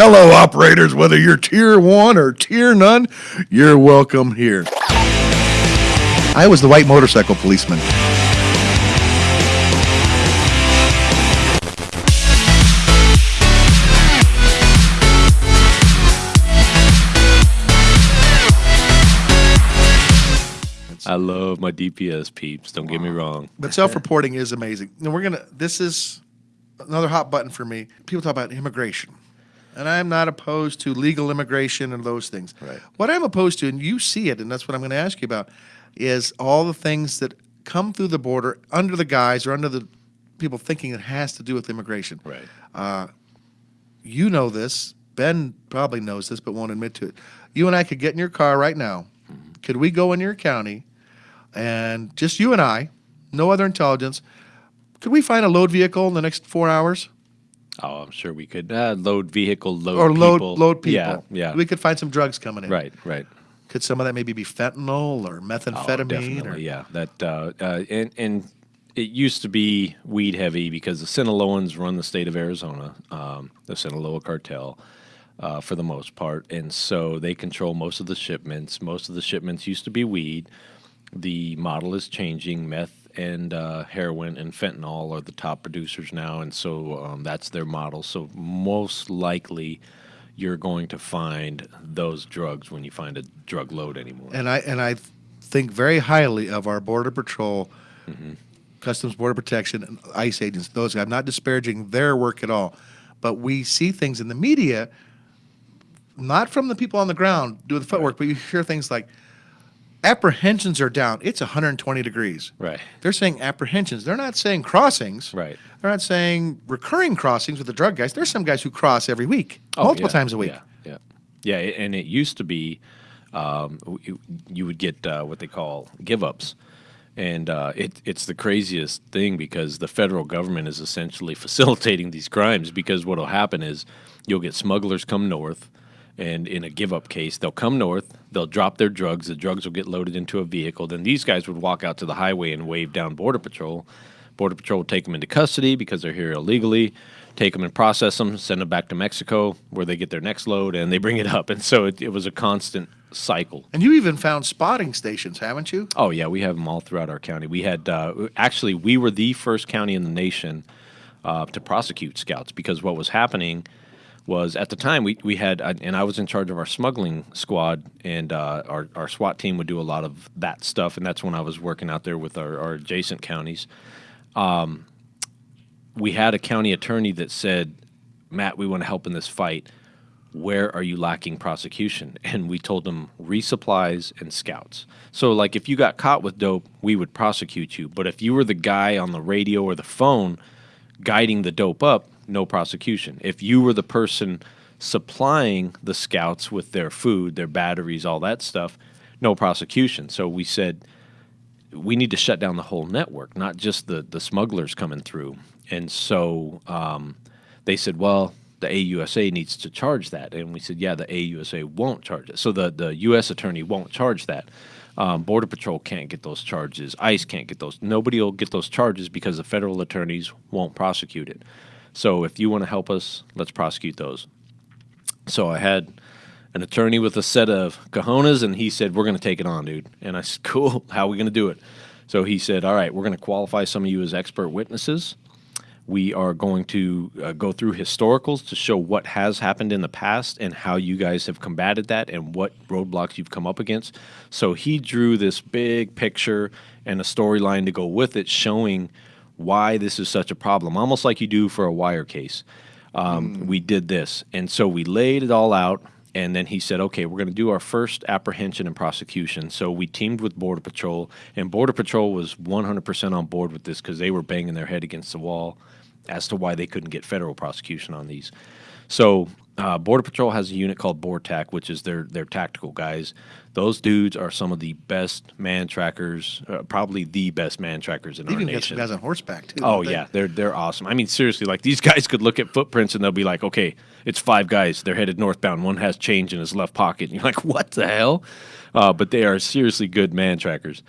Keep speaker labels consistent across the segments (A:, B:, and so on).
A: Hello, operators, whether you're tier one or tier none, you're welcome here. I was the white motorcycle policeman.
B: I love my DPS peeps. Don't get me wrong.
A: But self-reporting is amazing. And we're gonna. This is another hot button for me. People talk about immigration, and I'm not opposed to legal immigration and those things.
B: Right.
A: What I'm opposed to, and you see it, and that's what I'm going to ask you about, is all the things that come through the border under the guise or under the people thinking it has to do with immigration.
B: Right.
A: Uh, you know this. Ben probably knows this, but won't admit to it. You and I could get in your car right now. Mm-hmm. Could we go in your county, and just you and I, no other intelligence, could we find a load vehicle in the next four hours?
B: Oh, I'm sure we could uh, load vehicle, load
A: or load
B: people.
A: load people.
B: Yeah, yeah.
A: We could find some drugs coming in.
B: right, right.
A: Could some of that maybe be fentanyl or
B: Oh,
A: methamphetamine?
B: definitely,
A: or,
B: yeah. That uh, uh, and and it used to be weed heavy because the Sinaloans run the state of Arizona, um, the Sinaloa cartel. Uh, for the most part, and so they control most of the shipments. Most of the shipments used to be weed. The model is changing. Meth and uh, heroin and fentanyl are the top producers now, and so um, that's their model. So most likely, you're going to find those drugs when you find a drug load anymore.
A: And I and I think very highly of our border patrol, customs border protection, and ICE agents. Those I'm not disparaging their work at all, but we see things in the media, not from the people on the ground doing the footwork, but you hear things like apprehensions are down. It's 120 degrees.
B: Right.
A: They're saying apprehensions. They're not saying crossings.
B: Right.
A: They're not saying recurring crossings with the drug guys. There's some guys who cross every week, multiple
B: Oh, yeah,
A: times a week.
B: Yeah, yeah, yeah. And it used to be, um, you, you would get uh, what they call give ups, and uh, it, it's the craziest thing because the federal government is essentially facilitating these crimes. Because what will happen is you'll get smugglers come north. And in a give up case, they'll come north, they'll drop their drugs, the drugs will get loaded into a vehicle. Then these guys would walk out to the highway and wave down Border Patrol. Border Patrol would take them into custody because they're here illegally, take them and process them, send them back to Mexico where they get their next load and they bring it up. And so it, it was a constant cycle.
A: And you even found spotting stations, haven't you?
B: Oh yeah, we have them all throughout our county. We had uh, actually we were the first county in the nation uh, to prosecute scouts because what was happening was at the time we, we had and I was in charge of our smuggling squad and uh, our our SWAT team would do a lot of that stuff and that's when I was working out there with our, our adjacent counties. Um, we had a county attorney that said, "Matt, we want to help in this fight." where are you lacking prosecution? And we told them resupplies and scouts. So, like, if you got caught with dope, we would prosecute you. But if you were the guy on the radio or the phone guiding the dope up, no prosecution. If you were the person supplying the scouts with their food, their batteries, all that stuff, no prosecution. So we said, we need to shut down the whole network, not just the the smugglers coming through. And so um, they said, well, the AUSA needs to charge that, and we said, yeah, the AUSA won't charge it. So the the U.S. attorney won't charge that. Um, Border Patrol can't get those charges. ICE can't get those. Nobody will get those charges because the federal attorneys won't prosecute it. So if you want to help us, let's prosecute those. So I had an attorney with a set of cojones, and he said, "We're going to take it on, dude." And I said, "Cool. How are we going to do it?" So he said, "All right, we're going to qualify some of you as expert witnesses. We are going to uh, go through historicals to show what has happened in the past and how you guys have combated that and what roadblocks you've come up against." So he drew this big picture and a storyline to go with it, showing why this is such a problem, almost like you do for a wire case um, we did this. And so we laid it all out. And then he said, okay, we're going to do our first apprehension and prosecution. So we teamed with Border Patrol, and Border Patrol was 100% on board with this because they were banging their head against the wall as to why they couldn't get federal prosecution on these. So uh, Border Patrol has a unit called BORTAC, which is their their tactical guys. Those dudes are some of the best man trackers, uh, probably the best man trackers in
A: They
B: our
A: even got some guys on horseback too.
B: Oh
A: don't they?
B: yeah, they're they're awesome. I mean, seriously, like these guys could look at footprints and they'll be like, okay, it's five guys. They're headed northbound. One has change in his left pocket. And you're like, what the hell? Uh, but they are seriously good man trackers.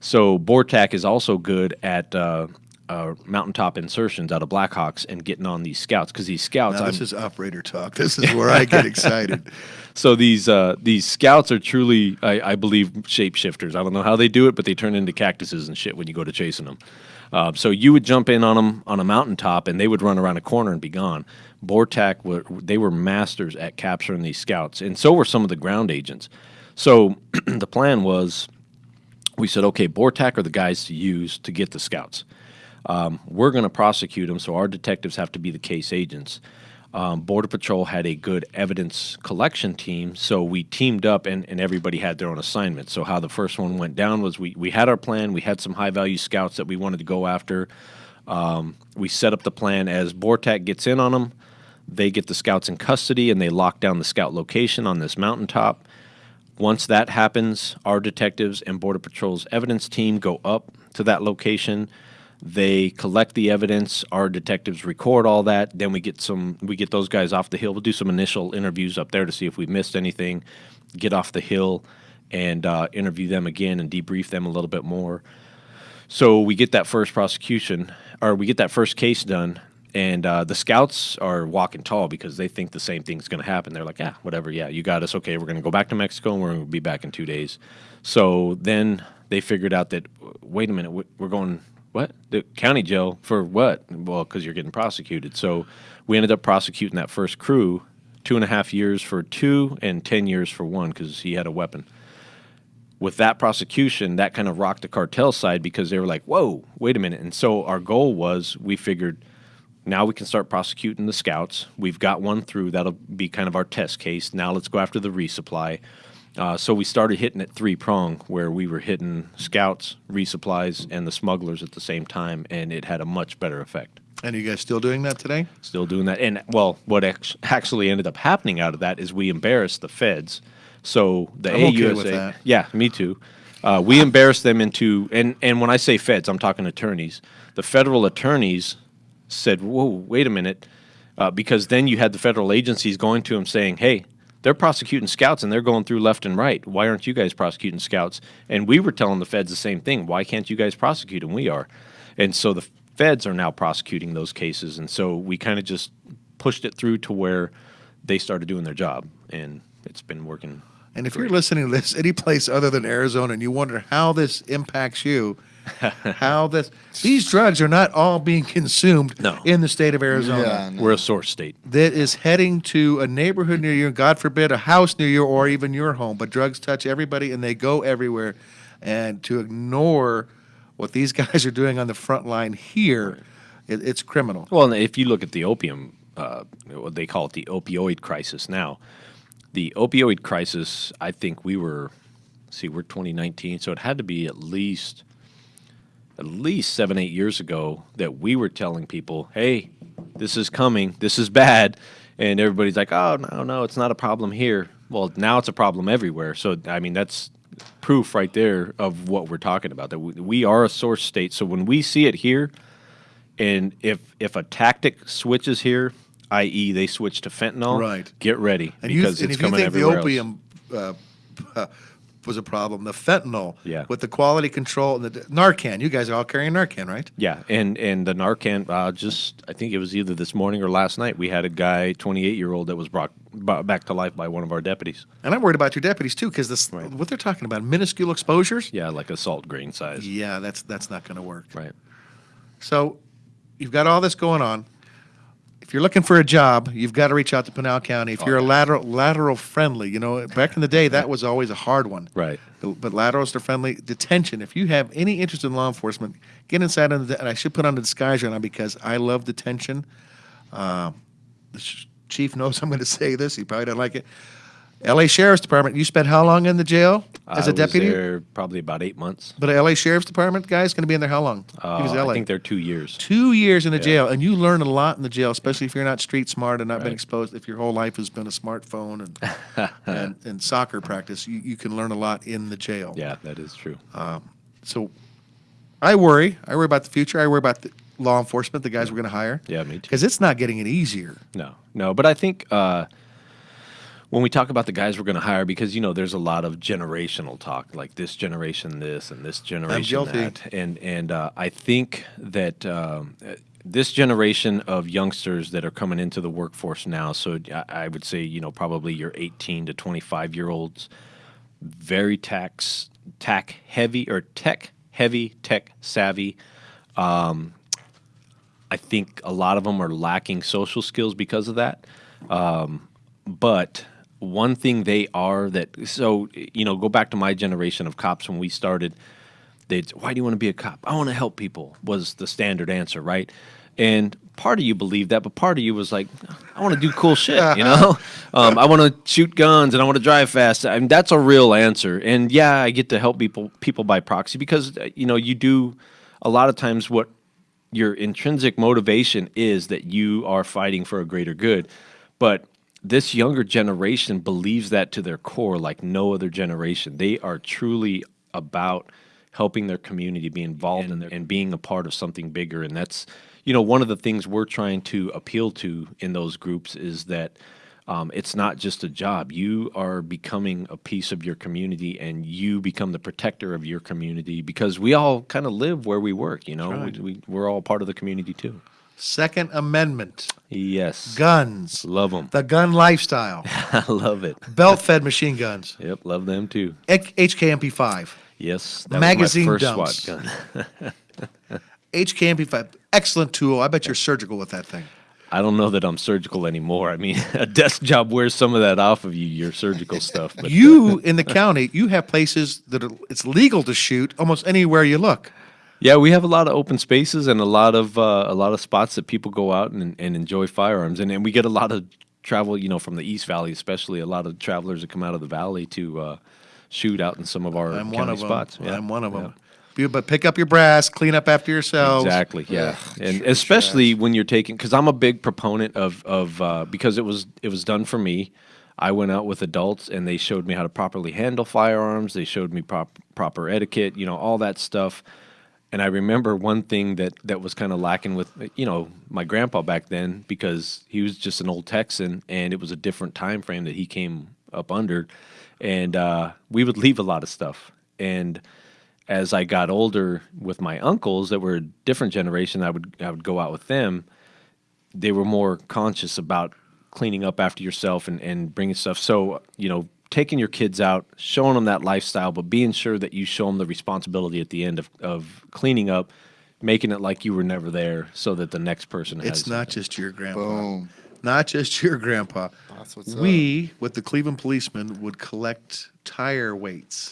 B: So BORTAC is also good at uh, mountaintop insertions out of Blackhawks and getting on these scouts because these scouts.
A: Now, this is operator talk. This is where I get excited.
B: so these uh, these scouts are truly, I, I believe, shapeshifters. I don't know how they do it, but they turn into cactuses and shit when you go to chasing them. Uh, so you would jump in on them on a mountaintop, and they would run around a corner and be gone. Bortac, were, they were masters at capturing these scouts, and so were some of the ground agents. So the plan was, we said, okay, Bortac are the guys to use to get the scouts. Um, we're going to prosecute them, so our detectives have to be the case agents. Um, Border Patrol had a good evidence collection team, so we teamed up and, and everybody had their own assignment. So, how the first one went down was we, we had our plan, we had some high value scouts that we wanted to go after. Um, we set up the plan as Bortac gets in on them, they get the scouts in custody and they lock down the scout location on this mountaintop. Once that happens, our detectives and Border Patrol's evidence team go up to that location. They collect the evidence. Our detectives record all that. Then we get some. We get those guys off the hill. We'll do some initial interviews up there to see if we missed anything. Get off the hill and uh, interview them again and debrief them a little bit more. So we get that first prosecution, or we get that first case done, and uh, the scouts are walking tall because they think the same thing's going to happen. They're like, "Yeah, whatever. Yeah, you got us. Okay, we're going to go back to Mexico, and we're going to be back in two days." So then they figured out that, wait a minute, we- we're going what the county jail for what? Well, because you're getting prosecuted. So we ended up prosecuting that first crew, two and a half years for two and ten years for one because he had a weapon with that prosecution, that kind of rocked the cartel side because they were like, whoa, wait a minute. And so our goal was we figured now we can start prosecuting the scouts. We've got one through. That'll be kind of our test case. Now let's go after the resupply. Uh, so we started hitting it three prong, where we were hitting scouts, resupplies, and the smugglers at the same time, and it had a much better effect.
A: And you guys still doing that today?
B: Still doing that, and well, what act- actually ended up happening out of that is we embarrassed the feds. So the
A: I'm okay
B: AUSA,
A: that.
B: yeah, me too. Uh, we embarrassed them into, and and when I say feds, I'm talking attorneys. The federal attorneys said, "Whoa, wait a minute," uh, because then you had the federal agencies going to them saying, "Hey, they're prosecuting scouts and they're going through left and right. Why aren't you guys prosecuting scouts?" And we were telling the feds the same thing. Why can't you guys prosecute them? We are, and so the feds are now prosecuting those cases, and so we kind of just pushed it through to where they started doing their job, and it's been working.
A: And if you're listening to this any place other than Arizona and you wonder how this impacts you, how this these drugs are not all being consumed
B: No.
A: in the state of Arizona.
C: Yeah, no.
B: We're a source state.
A: That is heading to a neighborhood near you, God forbid, a house near you or even your home. But drugs touch everybody and they go everywhere. And to ignore what these guys are doing on the front line here, it, it's criminal.
B: Well, and if you look at the opium, uh, what they call it the opioid crisis now, the opioid crisis, I think we were, see, we're 2019, so it had to be at least, at least seven, eight years ago that we were telling people, hey, this is coming, this is bad. And everybody's like, oh, no, no, it's not a problem here. Well, now it's a problem everywhere. So, I mean, that's proof right there of what we're talking about that we, we are a source state. So when we see it here, and if if a tactic switches here, i.e., they switch to fentanyl,
A: Right.
B: Get ready
A: And, you,
B: because
A: and
B: it's
A: if you
B: coming
A: think the
B: everywhere else.
A: opium uh, uh, was a problem, the fentanyl
B: Yeah.
A: with the quality control and the Narcan, you guys are all carrying Narcan, right?
B: Yeah, and and the Narcan, uh, just I think it was either this morning or last night. We had a guy, 28 year old, that was brought, brought back to life by one of our deputies.
A: And I'm worried about your deputies too, because this what they're talking about minuscule exposures.
B: Yeah, like a salt grain size.
A: Yeah, that's that's not going to work.
B: Right.
A: So you've got all this going on. If you're looking for a job, you've got to reach out to Pinal County. If
B: Oh,
A: you're a lateral lateral friendly, you know, back in the day that was always a hard one.
B: Right.
A: But but laterals are friendly. Detention. If you have any interest in law enforcement, get inside on the. And I should put on the disguise right now because I love detention. Uh, the sh- chief knows I'm going to say this. He probably doesn't like it. L.A. Sheriff's Department. You spent how long in the jail as a deputy?
B: There probably about eight months.
A: But L.A. Sheriff's Department guy's going to be in there how long?
B: Uh,
A: he was L.A.
B: I think they're two years.
A: two years in the jail, and you learn a lot in the jail, especially if you're not street smart and not been exposed. If your whole life has been a smartphone and and, and soccer practice, you, you can learn a lot in the jail.
B: Yeah, that is true.
A: So I worry. I worry about the future. I worry about the law enforcement, the guys we're going to hire.
B: Yeah, me too.
A: Because it's not getting any easier.
B: No, no, but I think uh, when we talk about the guys we're going to hire, because you know there's a lot of generational talk, like this generation this and this generation that, and and uh, I think that um, this generation of youngsters that are coming into the workforce now, so I, I would say you know probably your 18 to 25 year olds, very tax tech heavy or tech heavy, tech savvy. Um, I think a lot of them are lacking social skills because of that. Um, but one thing they are that so you know go back to my generation of cops when we started. They'd why do you want to be a cop? I want to help people was the standard answer, right? And part of you believed that, but part of you was like, I want to do cool shit, you know? Um, I want to shoot guns and I want to drive fast. I mean, that's a real answer. And yeah, I get to help people people by proxy because uh, you know you do a lot of times what your intrinsic motivation is that you are fighting for a greater good. But this younger generation believes that to their core like no other generation. They are truly about helping their community be involved in their, and being a part of something bigger. And that's, you know, one of the things we're trying to appeal to in those groups is that um, it's not just a job. You are becoming a piece of your community and you become the protector of your community because we all kind of live where we work, you know,
A: right.
B: we, we, we're all part of the community too.
A: Second Amendment,
B: Yes.
A: guns,
B: Love them.
A: the gun lifestyle,
B: I love it.
A: belt fed machine guns,
B: Yep, love them too.
A: HKMP5,
B: Yes,
A: Magazine
B: was
A: dumps.
B: SWAT gun.
A: HKMP5, excellent tool. I bet you're surgical with that thing.
B: I don't know that I'm surgical anymore. I mean, a desk job wears some of that off of you, your surgical stuff. But uh,
A: You in the county, you have places that are, it's legal to shoot almost anywhere you look.
B: Yeah, we have a lot of open spaces and a lot of uh, a lot of spots that people go out and, and enjoy firearms, and, and we get a lot of travel, you know, from the East Valley, especially a lot of travelers that come out of the valley to uh, shoot out in some of our
A: I'm
B: county
A: one of them.
B: spots. Yeah,
A: I'm one of them. You, but pick up your brass, clean up after yourselves.
B: Exactly. Yeah, and especially when you're taking because I'm a big proponent of of uh, because it was it was done for me. I went out with adults and they showed me how to properly handle firearms. They showed me prop, proper etiquette, you know, all that stuff. And I remember one thing that that was kind of lacking with you know my grandpa back then because he was just an old Texan and it was a different time frame that he came up under, and uh, we would leave a lot of stuff and as I got older with my uncles that were a different generation, I would I would go out with them. They were more conscious about cleaning up after yourself and, and bringing stuff. So you know, taking your kids out, showing them that lifestyle, but being sure that you show them the responsibility at the end of, of cleaning up, making it like you were never there, so that the next person has.
A: It's not just your grandpa.
C: Boom.
A: Not just your grandpa.
C: That's what's
A: we, with the Cleveland policemen, would collect tire weights.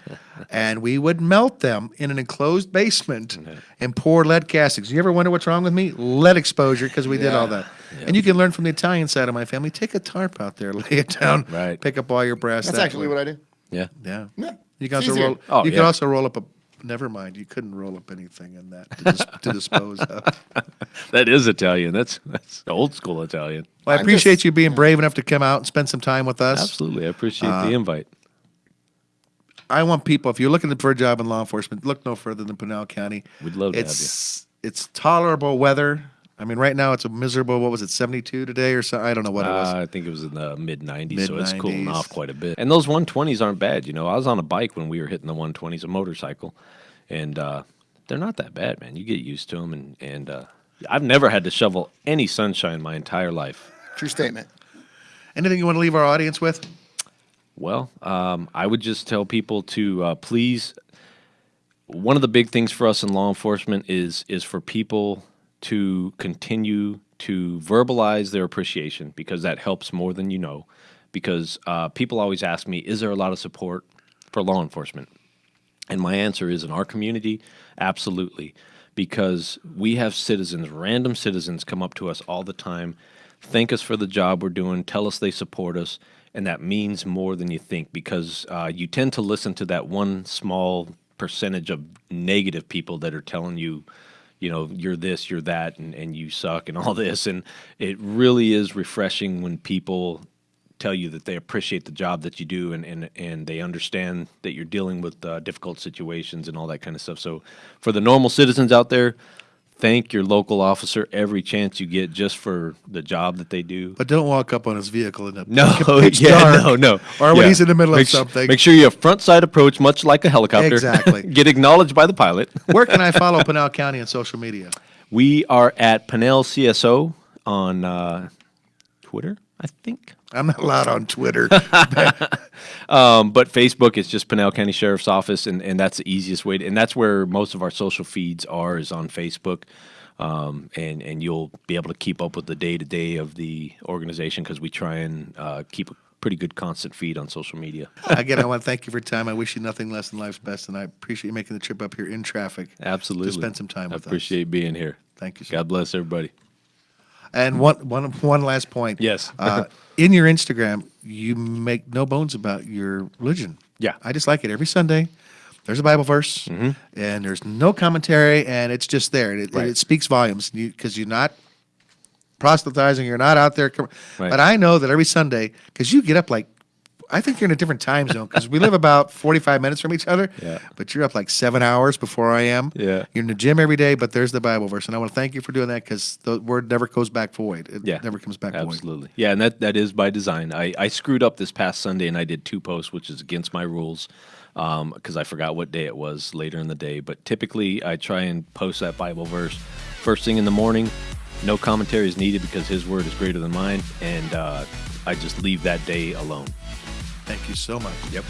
A: and we would melt them in an enclosed basement mm-hmm. and pour lead castings. You ever wonder what's wrong with me? Lead exposure, because we did all
C: Yeah.
A: that. And you can learn from the Italian side of my family. Take a tarp out there, lay it down,
B: Right.
A: pick up all your brass.
C: That's
A: that
C: actually
A: way.
C: what I do.
B: Yeah.
A: Yeah.
C: Yeah.
A: You can also roll.
B: Oh,
A: you
B: yeah.
A: can also roll up a. Never mind. You couldn't roll up anything in that to, dis- to dispose of.
B: That is Italian. That's that's old school Italian.
A: Well, I
C: I'm
A: appreciate
C: just-
A: you being brave enough to come out and spend some time with us.
B: Absolutely, I appreciate
A: Uh,
B: the invite.
A: I want people. If you're looking for a job in law enforcement, look no further than Pinal County.
B: We'd love to have
A: it's, It's tolerable weather. I mean, right now it's a miserable. What was it, 72 today or so? I don't know what it was.
B: Uh, I think it was in the mid 90s, so it's cooling off quite a bit. And those 120s aren't bad. You know, I was on a bike when we were hitting the 120s, a motorcycle, and uh, they're not that bad, man. You get used to them, and, and uh, I've never had to shovel any sunshine my entire life.
C: True statement.
A: Anything you want to leave our audience with?
B: Well, um, I would just tell people to uh, please. One of the big things for us in law enforcement is is for people to continue to verbalize their appreciation because that helps more than you know. Because uh, people always ask me, "Is there a lot of support for law enforcement?" And my answer is in our community, absolutely. Because we have citizens, random citizens, come up to us all the time, thank us for the job we're doing, tell us they support us, and that means more than you think because uh, you tend to listen to that one small percentage of negative people that are telling you, you know, you're this, you're that, and, and you suck, and all this. And it really is refreshing when people tell you that they appreciate the job that you do and, and, and they understand that you're dealing with uh, difficult situations and all that kind of stuff. So, for the normal citizens out there, thank your local officer every chance you get just for the job that they do.
A: But don't walk up on his vehicle in the
B: No, yeah, no, no.
A: or when
B: Yeah.
A: he's in the middle
B: make
A: of something.
B: make sure you have front side approach, much like a helicopter.
A: Exactly.
B: Get acknowledged by the pilot.
A: Where can I follow Pinal County on social media?
B: We are at Pinal CSO on uh, Twitter, I think.
A: I'm not allowed on Twitter.
B: Um, but Facebook is just Pinal County Sheriff's Office, and, and that's the easiest way. To, and that's where most of our social feeds are is on Facebook. Um, and and you'll be able to keep up with the day to day of the organization because we try and uh, keep a pretty good constant feed on social media.
A: Again, I want to thank you for your time. I wish you nothing less than life's best, and I appreciate you making the trip up here in traffic.
B: Absolutely,
A: To spend some time
B: I
A: with us.
B: appreciate being here.
A: Thank you, sir.
B: God bless everybody.
A: And one, one, one last point.
B: Yes.
A: uh, in your Instagram, you make no bones about your religion.
B: Yeah.
A: I just like it. Every Sunday, there's a Bible verse, and there's no commentary, and it's just there. It,
B: Right.
A: it speaks volumes because you're not proselytizing, you're not out there.
B: Right.
A: But I know that every Sunday, because you get up like, I think you're in a different time zone because we live about 45 minutes from each other.
B: Yeah.
A: But you're up like seven hours before I am.
B: Yeah.
A: You're in the gym every day, but there's the Bible verse. And I want to thank you for doing that because the word never goes back void. It
B: Yeah,
A: never comes back void.
B: Absolutely. Yeah, and that, that is by design. I, I screwed up this past Sunday and I did two posts, which is against my rules because I forgot what day it was later in the day. But typically, I try and post that Bible verse first thing in the morning. No commentary is needed because His word is greater than mine, and uh, I just leave that day alone.
A: Thank you so much.
B: Yep.